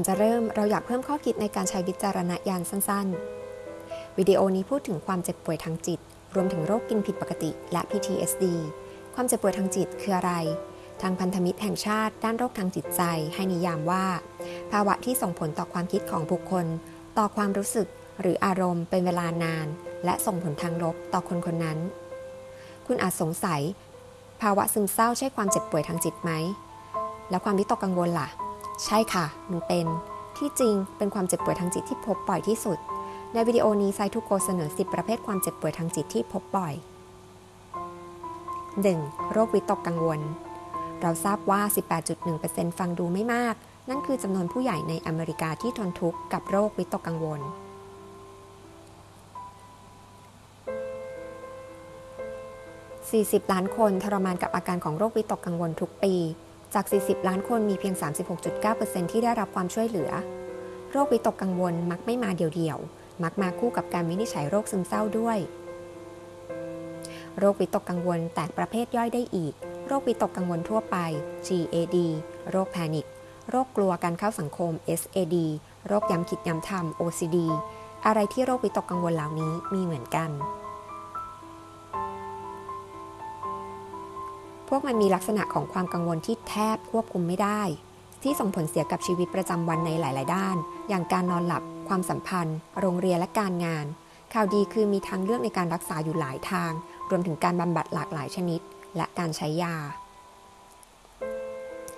อนจะเริ่มเราอยากเพิ่มข้อคิดในการใช้วิจารณญาณสั้นๆ วิดีโอนี้พูดถึงความเจ็บป่วยทางจิต รวมถึงโรคกินผิดปกติและ PTSD ความเจ็บป่วยทางจิตคืออะไร ทางพันธมิตรแห่งชาติด้านโรคทางจิตใจให้นิยามว่า ภาวะที่ส่งผลต่อความคิดของบุคคล ต่อความรู้สึกหรืออารมณ์เป็นเวลานาน และส่งผลทางลบต่อคนคนนั้น คุณอาจสงสัย ภาวะซึมเศร้าใช่ความเจ็บป่วยทางจิตไหม แล้วความวิตกกังวลล่ะ ใช่ค่ะมันเป็น ที่จริงเป็นความเจ็บป่วยทางจิตที่พบบ่อยที่สุด ในวิดีโอนี้ไซทูโกเสนอ 10 ประเภทความเจ็บป่วยทางจิตที่พบบ่อย 1. โรควิตกกังวล เราทราบว่า 18.1%ฟังดูไม่มาก นั่นคือจำนวนผู้ใหญ่ในอเมริกาที่ทนทุกข์กับโรควิตกกังวล 40 ล้านคนทรมานกับอาการของโรควิตกกังวลทุกปี จาก 40 ล้านคนมีเพียง 36.9%ที่ได้รับความช่วยเหลือ โรควิตกกังวลมักไม่มาเดี่ยวๆ มักมาคู่กับการวินิจฉัยโรคซึมเศร้าด้วย โรควิตกกังวลแตกประเภทย่อยได้อีก โรควิตกกังวลทั่วไป GAD โรคแพนิค โรคกลัวการเข้าสังคม SAD โรคย้ำคิดย้ำทำ OCD อะไรที่โรควิตกกังวลเหล่านี้มีเหมือนกัน พวกมันมีลักษณะของความกังวลที่แทบควบคุมไม่ได้ ที่ส่งผลเสียกับชีวิตประจำวันในหลาย ๆ ด้าน อย่างการนอนหลับ ความสัมพันธ์ โรงเรียนและการงาน ข่าวดีคือมีทางเลือกในการรักษาอยู่หลายทาง รวมถึงการบำบัดหลากหลายชนิด และการใช้ยา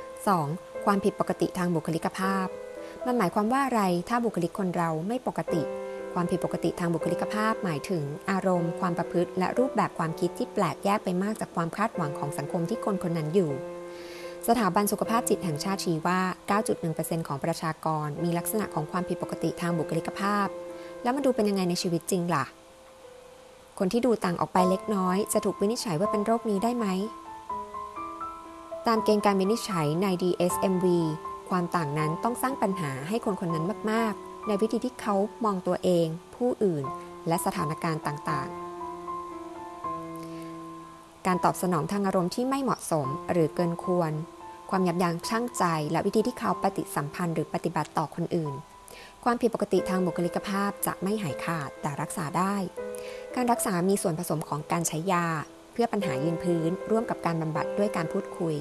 2. ความผิดปกติทางบุคลิกภาพ มันหมายความว่าอะไรถ้าบุคลิกคนเราไม่ปกติ ความผิดปกติทางบุคลิกภาพ หมายถึงอารมณ์ ความประพฤติ และรูปแบบความคิดที่แปลกแยกไปมากจากความคาดหวังของสังคมที่คนคนนั้นอยู่ สถาบันสุขภาพจิตแห่งชาติชี้ว่า 9.1%ของประชากรมีลักษณะของความผิดปกติทางบุคลิกภาพ แล้วมาดูเป็นยังไงในชีวิตจริงล่ะ คนที่ดูต่างออกไปเล็กน้อย จะถูกวินิจฉัยว่าเป็นโรคนี้ได้ไหม ตามเกณฑ์การวินิจฉัยใน DSMV ความต่างนั้นต้องสร้างปัญหาให้คนคนนั้นมากๆ ในวิธีที่เขามองตัวเอง ผู้อื่น และสถานการณ์ต่างๆ การตอบสนองทางอารมณ์ที่ไม่เหมาะสมหรือเกินควร ความยับยั้งชั่งใจ และวิธีที่เขาปฏิสัมพันธ์หรือปฏิบัติต่อคนอื่น ความผิดปกติทางบุคลิกภาพจะไม่หายขาดแต่รักษาได้ การรักษามีส่วนผสมของการใช้ยา เพื่อปัญหายืนพื้น ร่วมกับการบำบัดด้วยการพูดคุย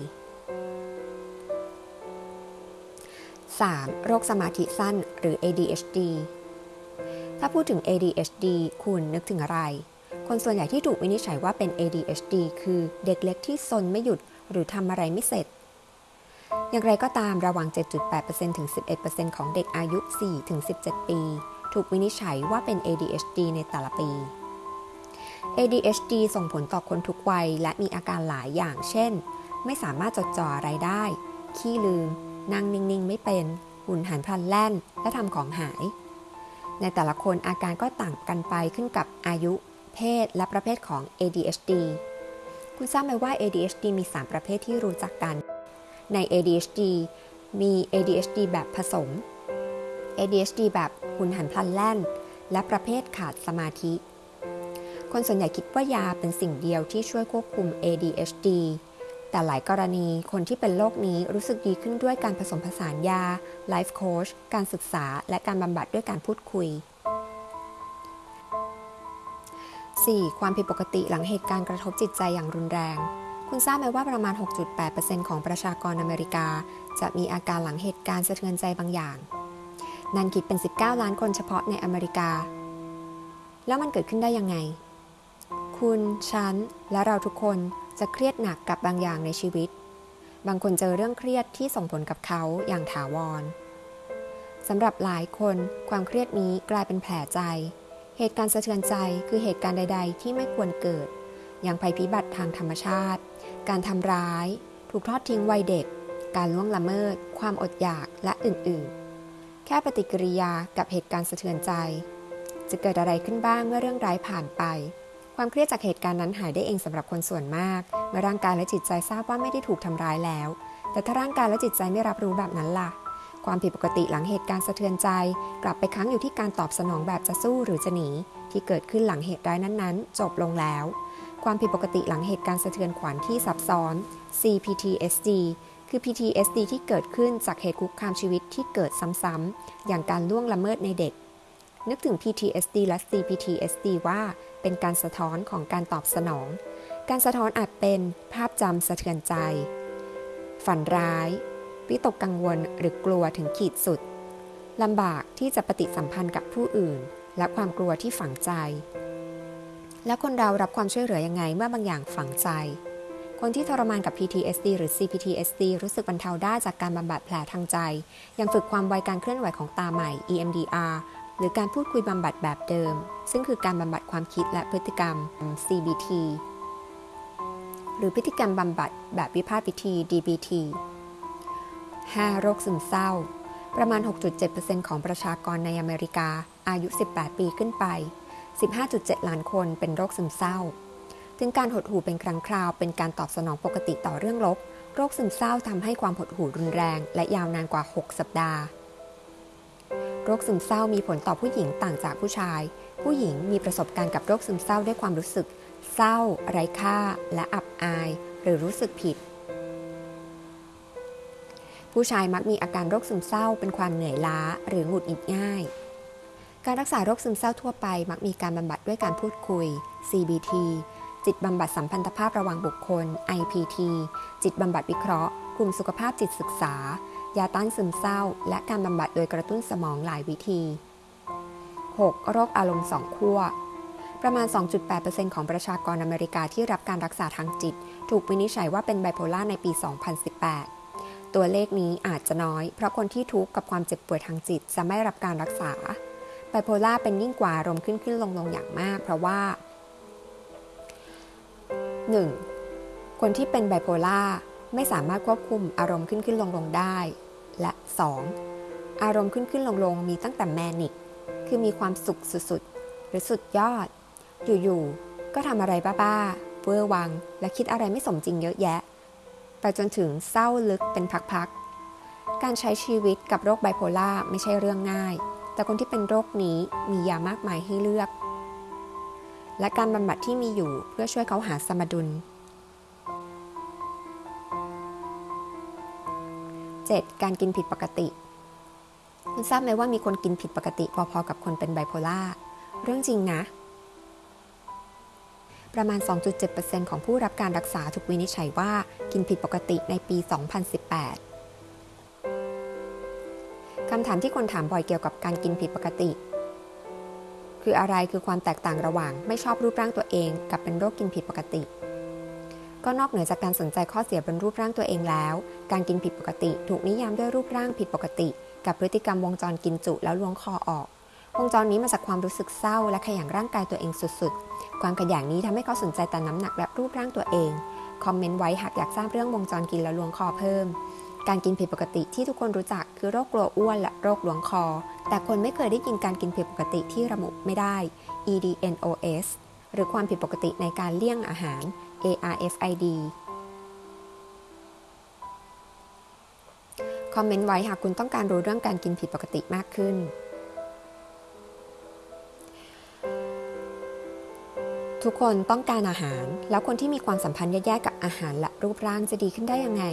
3. โรคสมาธิสั้นหรือ ADHD ถ้าพูดถึง ADHD คุณนึกถึงอะไร คนส่วนใหญ่ที่ถูกวินิจฉัยว่าเป็น ADHD คือเด็กเล็กที่ซนไม่หยุดหรือทำอะไรไม่เสร็จ อย่างไรก็ตามระหว่าง 7.8%ถึง 11%ของเด็กอายุ4-17 ปี ถูกวินิจฉัยว่าเป็น ADHD ในแต่ละปี ADHD ส่งผลต่อคนทุกวัยและมีอาการหลายอย่าง เช่น ไม่สามารถจดจ่ออะไรได้ ขี้ลืม นั่งนิ่งๆ ไม่เป็น หุ่นหันพลันแล่น และทำของหาย ในแต่ละคนอาการก็ต่างกันไปขึ้นกับอายุ เพศ และประเภทของ ADHD คุณทราบไหมว่า ADHD มี 3 ประเภทที่รู้จักกัน ใน ADHD มี ADHD แบบผสม ADHD แบบหุ่นหันพลันแล่น และประเภทขาดสมาธิ คนส่วนใหญ่คิดว่ายาเป็นสิ่งเดียวที่ช่วยควบคุม ADHD แต่หลายกรณีคนที่เป็นโรคนี้รู้สึกดีขึ้นด้วยการผสมผสานยาไลฟ์โค้ชการศึกษา และการบำบัดด้วยการพูดคุย 4. ความผิดปกติหลังเหตุการณ์กระทบจิตใจอย่างรุนแรง คุณทราบไหมว่าประมาณ 6.8%ของประชากรอเมริกา จะมีอาการหลังเหตุการณ์สะเทือนใจบางอย่าง นั่นคิดเป็น 19 ล้านคนเฉพาะในอเมริกา แล้วมันเกิดขึ้นได้ยังไง คุณ ฉัน และเราทุกคน จะเครียดหนักกับบางอย่างในชีวิต บางคนเจอเรื่องเครียดที่ส่งผลกับเขาอย่างถาวรสำหรับหลายคนความเครียดนี้กลายเป็นแผลใจ เหตุการณ์สะเทือนใจคือเหตุการณ์ใด ๆ ที่ไม่ควรเกิด อย่างภัยพิบัติทางธรรมชาติ การทำร้าย ถูกทอดทิ้งวัยเด็ก การล่วงละเมิด ความอดอยากและอื่นๆ แค่ปฏิกิริยากับเหตุการณ์สะเทือนใจ จะเกิดอะไรขึ้นบ้างเมื่อเรื่องร้ายผ่านไป ความเครียดจากเหตุการณ์นั้นหายได้เองสำหรับคนส่วนมาก เมื่อร่างกายและจิตใจทราบว่าไม่ได้ถูกทำร้ายแล้ว แต่ถ้าร่างกายและจิตใจไม่รับรู้แบบนั้นล่ะ ความผิดปกติหลังเหตุการณ์สะเทือนใจ กลับไปค้างอยู่ที่การตอบสนองแบบจะสู้หรือจะหนี ที่เกิดขึ้นหลังเหตุร้ายนั้นๆ จบลงแล้ว ความผิดปกติหลังเหตุการณ์สะเทือนขวัญที่ซับซ้อน CPTSD คือ PTSD ที่เกิดขึ้นจากเหตุคุกคามชีวิตที่เกิดซ้ำๆอย่างการล่วงละเมิดในเด็ก นึกถึง PTSD และ CPTSD ว่า เป็นการสะท้อนของการตอบสนอง การสะท้อนอาจเป็นภาพจำสะเทือนใจ ฝันร้าย วิตกกังวลหรือกลัวถึงขีดสุดลำบากที่จะปฏิสัมพันธ์กับผู้อื่น และความกลัวที่ฝังใจ และคนเรารับความช่วยเหลือยังไงเมื่อบางอย่างฝังใจ คนที่ทรมานกับ PTSD หรือ CPTSD รู้สึกบรรเทาได้จากการบำบัดแผลทางใจ ยังฝึกความไวการเคลื่อนไหวของตาใหม่ EMDR หรือการพูดคุยบำบัดแบบเดิม ซึ่งคือการบำบัดความคิดและพฤติกรรม CBT หรือพฤติกรรมบำบัดแบบวิพากษ์วิธี DBT 5. โรคซึมเศร้า ประมาณ 6.7%ของประชากรในอเมริกา อายุ 18 ปีขึ้นไป 15.7 ล้านคนเป็นโรคซึมเศร้า ถึงการหดหู่เป็นครั้งคราว เป็นการตอบสนองปกติต่อเรื่องลบ โรคซึมเศร้าทำให้ความหดหู่รุนแรง และยาวนานกว่า 6 สัปดาห์ โรคซึมเศร้ามีผลต่อผู้หญิงต่างจากผู้ชาย ผู้หญิงมีประสบการณ์กับโรคซึมเศร้าด้วยความรู้สึก เศร้า ไร้ค่า และอับอาย หรือรู้สึกผิด ผู้ชายมักมีอาการโรคซึมเศร้าเป็นความเหนื่อยล้า หรือหงุดหงิดง่าย การรักษาโรคซึมเศร้าทั่วไป มักมีการบำบัดด้วยการพูดคุย CBT จิตบำบัดสัมพันธภาพระหว่างบุคคล IPT จิตบำบัดวิเคราะห์ กลุ่มสุขภาพจิตศึกษา ยาต้านซึมเศร้า และการบำบัดโดยกระตุ้นสมองหลายวิธี 6. โรคอารมณ์สองขั้ว ประมาณ 2.8%ของประชากรอเมริกาที่รับการรักษาทางจิต ถูกวินิจฉัยว่าเป็นไบโพล่าในปี 2018 ตัวเลขนี้อาจจะน้อย เพราะคนที่ทุกข์กับความเจ็บป่วยทางจิตจะไม่รับการรักษา ไบโพล่าเป็นยิ่งกว่าอารมณ์ขึ้นขึ้นลงลงอย่างมาก เพราะว่า 1. คนที่เป็นไบโพล่าไม่สามารถควบคุมอารมณ์ขึ้นขึ้นลงลงได้ และ 2. อารมณ์ขึ้นขึ้นลงลงมีตั้งแต่แมนิก คือมีความสุขสุดๆ หรือสุดยอด อยู่ๆ ก็ทำอะไรบ้าๆเวอร์วัง และคิดอะไรไม่สมจริงเยอะแยะ ไปจนถึงเศร้าลึกเป็นพักๆ การใช้ชีวิตกับโรคไบโพล่าไม่ใช่เรื่องง่าย แต่คนที่เป็นโรคนี้มียามากมายให้เลือก และการบำบัดที่มีอยู่เพื่อช่วยเขาหาสมดุล 7. การกินผิดปกติ คุณทราบไหมว่ามีคนกินผิดปกติ พอๆกับคนเป็นไบโพล่าเรื่องจริงนะ ประมาณ 2.7%ของผู้รับการรักษาถูกวินิจฉัยว่ากินผิดปกติในปี 2018 คำถามที่คนถามบ่อยเกี่ยวกับการกินผิดปกติ คืออะไรคือความแตกต่างระหว่างไม่ชอบรูปร่างตัวเอง กับเป็นโรคกินผิดปกติก็นอกเหนือจากการสนใจข้อเสียบนรูปร่างตัวเองแล้ว การกินผิดปกติ ถูกนิยามด้วยรูปร่างผิดปกติ กับพฤติกรรมวงจรกินจุแล้วล้วงคอออก วงจรนี้มาจากความรู้สึกเศร้า และขยันร่างกายตัวเองสุดๆ ความขยันนี้ทำให้เขาสนใจแต่น้ำหนักและรูปร่างตัวเอง คอมเมนต์ไว้หากอยากทราบเรื่องวงจรกินแล้วล้วงคอเพิ่ม การกินผิดปกติที่ทุกคนรู้จักคือโรคกลัวอ้วนและโรคล้วงคอ แต่คนไม่เคยได้ยินการกินผิดปกติที่ระบุไม่ได้ EDNOS หรือความผิดปกติในการเลี่ยงอาหาร ARFID คอมเมนต์ไว้หากคุณต้องการรู้เรื่องการกินผิดปกติมากขึ้น ทุกคนต้องการอาหาร แล้วคนที่มีความสัมพันธ์แย่ๆกับอาหารและรูปร่างจะดีขึ้นได้ยังไง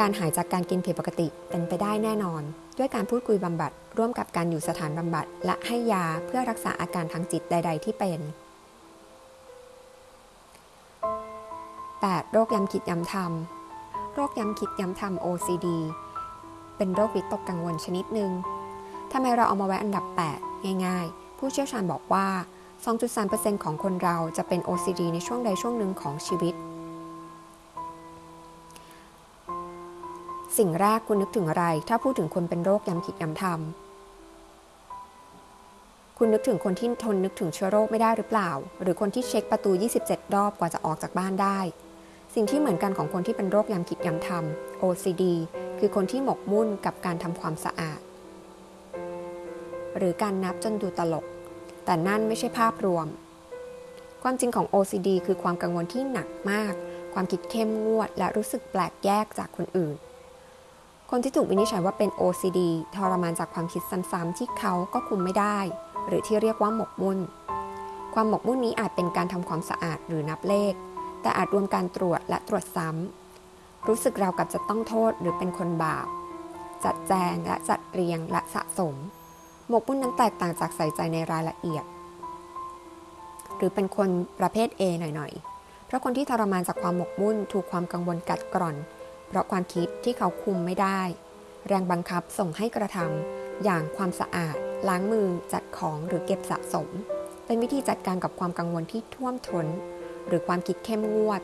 การหายจากการกินผิดปกติเป็นไปได้แน่นอน ด้วยการพูดคุยบำบัด ร่วมกับการอยู่สถานบำบัด และให้ยาเพื่อรักษาอาการทางจิตใด ๆ ที่เป็น 8. โรคย้ำคิดย้ำทำ โรคย้ำคิดย้ำทำ OCD เป็นโรควิตกกังวลชนิดหนึ่งทำไมเราเอามาไว้อันดับ 8 ง่าย ๆ ผู้เชี่ยวชาญบอกว่า 2.3%ของคนเราจะเป็น OCD ในช่วงใดช่วงหนึ่งของชีวิต สิ่งแรกคุณนึกถึงอะไร ถ้าพูดถึงคนเป็นโรคย้ำคิดย้ำทำคุณนึกถึงคนที่ทนนึกถึงเชื้อโรคไม่ได้หรือเปล่า หรือคนที่เช็คประตู 27 รอบกว่าจะออกจากบ้านได้ สิ่งที่เหมือนกันของคนที่เป็นโรคยำคิดยำทำ OCD คือคนที่หมกมุ่นกับการทำความสะอาด หรือการนับจนดูตลก แต่นั่นไม่ใช่ภาพรวม ความจริงของ OCD คือความกังวลที่หนักมาก ความคิดเข้มงวด และรู้สึกแปลกแยกจากคนอื่น คนที่ถูกวินิจฉัยว่าเป็น OCD ทรมานจากความคิดซ้ำๆที่เขาก็คุมไม่ได้ หรือที่เรียกว่าหมกมุ่น ความหมกมุ่นนี้อาจเป็นการทำความสะอาดหรือนับเลข แต่อาจรวมการตรวจและตรวจซ้ำ รู้สึกเรากับจะต้องโทษหรือเป็นคนบาป จัดแจงและจัดเรียงและสะสม หมกมุ่นนั้นแตกต่างจากใส่ใจในรายละเอียด หรือเป็นคนประเภท A หน่อยๆ เพราะคนที่ทรมานจากความหมกมุ่นถูกความกังวลกัดกร่อน เพราะความคิดที่เขาคุมไม่ได้ แรงบังคับส่งให้กระทำอย่างความสะอาด ล้างมือจัดของหรือเก็บสะสม เป็นวิธีจัดการกับความกังวลที่ท่วมท้น หรือความคิดเข้มงวด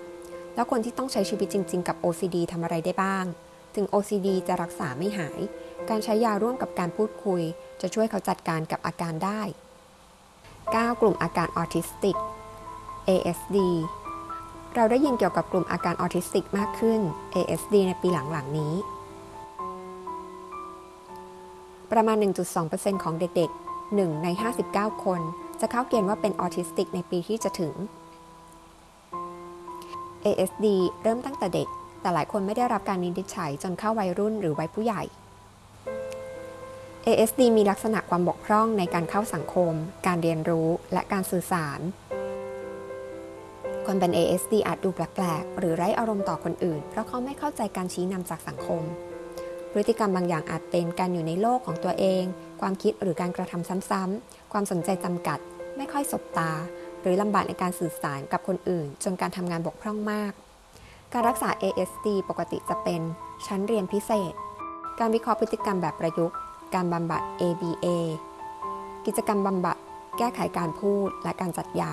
แล้วคนที่ต้องใช้ชีวิตจริง ๆ กับ OCD ทำอะไรได้บ้าง ถึง OCD จะรักษาไม่หาย การใช้ยาร่วมกับการพูดคุย จะช่วยเขาจัดการกับอาการได้ 9 กลุ่มอาการออทิสติก ASD เราได้ยินเกี่ยวกับกลุ่มอาการออทิสติกมากขึ้น ASD ในปีหลังๆนี้ ประมาณ 1.2%ของเด็กๆ 1 ใน 59 คน จะเข้าเกณฑ์ว่าเป็นออทิสติกในปีที่จะถึง ASD เริ่มตั้งแต่เด็ก แต่หลายคนไม่ได้รับการวินิจฉัยจนเข้าวัยรุ่นหรือวัยผู้ใหญ่ ASD มีลักษณะความบกพร่องในการเข้าสังคม การเรียนรู้และการสื่อสาร คนเป็น ASD อาจดูแปลกๆ หรือไร้อารมณ์ต่อคนอื่น เพราะเขาไม่เข้าใจการชี้นำจากสังคม พฤติกรรมบางอย่างอาจเป็นการอยู่ในโลกของตัวเอง ความคิดหรือการกระทำซ้ำๆ ความสนใจจำกัด ไม่ค่อยสบตา หรือลำบากในการสื่อสารกับคนอื่น จนการทำงานบกพร่องมาก การรักษา ASD ปกติจะเป็นชั้นเรียนพิเศษ การวิเคราะห์พฤติกรรมแบบประยุกต์ การบำบัด ABA กิจกรรมบำบัด แก้ไขการพูดและการจัดยา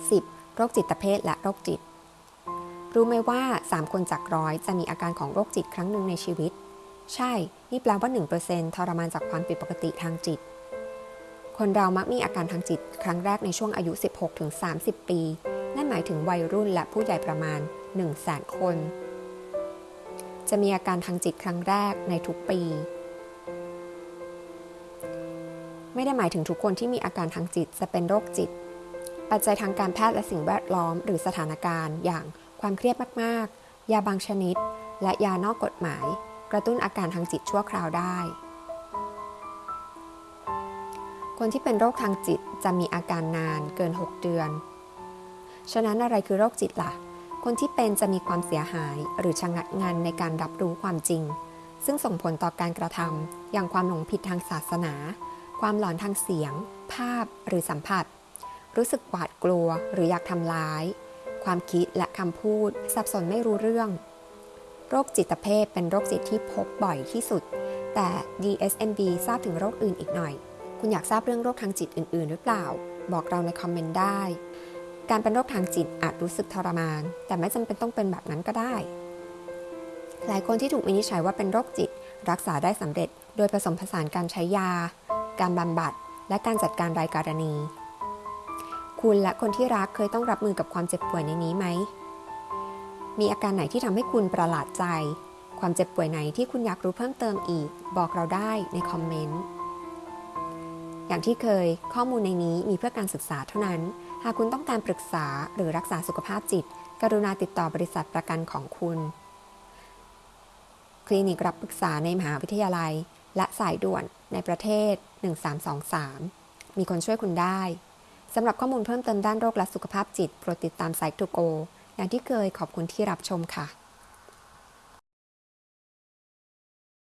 10. โรคจิตเภทและโรคจิต รู้ไหมว่า 3 คนจากร้อยจะมีอาการของโรคจิตครั้งหนึ่งในชีวิต ใช่ นี่แปลว่า 1%ทรมานจากความผิดปกติทางจิต คนเรามักมีอาการทางจิต ครั้งแรกในช่วงอายุ 16-30 ปี นั่นหมายถึงวัยรุ่นและผู้ใหญ่ประมาณ 1 0 0 0 0แสนคน จะมีอาการทางจิตครั้งแรกในทุกปี ไม่ได้หมายถึงทุกคนที่มีอาการทางจิตจะเป็นโรคจิต ปัจจัยทางการแพทย์และสิ่งแวดล้อม หรือสถานการณ์ อย่างความเครียดมาก ๆ ยาบางชนิด และยานอกกฎหมาย กระตุ้นอาการทางจิตชั่วคราวได้ คนที่เป็นโรคทางจิตจะมีอาการนานเกิน 6 เดือน ฉะนั้นอะไรคือโรคจิตล่ะ คนที่เป็นจะมีความเสียหายหรือชะงักงันในการรับรู้ความจริง ซึ่งส่งผลต่อการกระทำอย่างความหลงผิดทางศาสนา ความหลอนทางเสียง ภาพหรือสัมผัส รู้สึกหวาดกลัวหรืออยากทำร้าย ความคิดและคำพูด สับสนไม่รู้เรื่อง โรคจิตเภทเป็นโรคจิตที่พบบ่อยที่สุด แต่ DSMB ทราบถึงโรคอื่นอีกหน่อย คุณอยากทราบเรื่องโรคทางจิตอื่น ๆ หรือเปล่า บอกเราในคอมเมนต์ได้ การเป็นโรคทางจิตอาจรู้สึกทรมาน แต่ไม่จำเป็นต้องเป็นแบบนั้นก็ได้ หลายคนที่ถูกวินิจฉัยว่าเป็นโรคจิต รักษาได้สำเร็จ โดยผสมผสานการใช้ยา การบำบัด และการจัดการรายกรณี คุณและคนที่รักเคยต้องรับมือกับความเจ็บป่วยในนี้ไหม มีอาการไหนที่ทำให้คุณประหลาดใจ ความเจ็บป่วยไหนที่คุณอยากรู้เพิ่มเติมอีก บอกเราได้ในคอมเมนต์ อย่างที่เคยข้อมูลในนี้มีเพื่อการศึกษาเท่านั้น หากคุณต้องการปรึกษาหรือรักษาสุขภาพจิต กรุณาติดต่อบริษัทประกันของคุณ คลินิกรับปรึกษาในมหาวิทยาลัย และสายด่วนในประเทศ 1323 มีคนช่วยคุณได้สำหรับข้อมูลเพิ่มเติมด้านโรคและสุขภาพจิต โปรดติดตามไซต์ทูโก อย่างที่เคยขอบคุณที่รับชมค่ะ